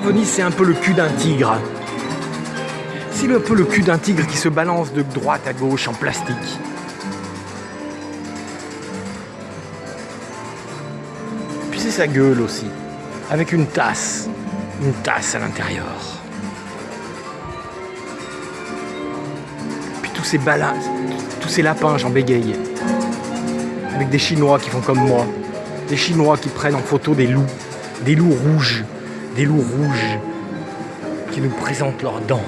Venise, c'est un peu le cul d'un tigre. C'est un peu le cul d'un tigre qui se balance de droite à gauche en plastique. Puis c'est sa gueule aussi, avec une tasse, une tasse à l'intérieur. Puis tous ces balades, tous ces lapins, j'en bégaye. Avec des Chinois qui font comme moi. Des Chinois qui prennent en photo des loups, des loups rouges, des loups rouges qui nous présentent leurs dents.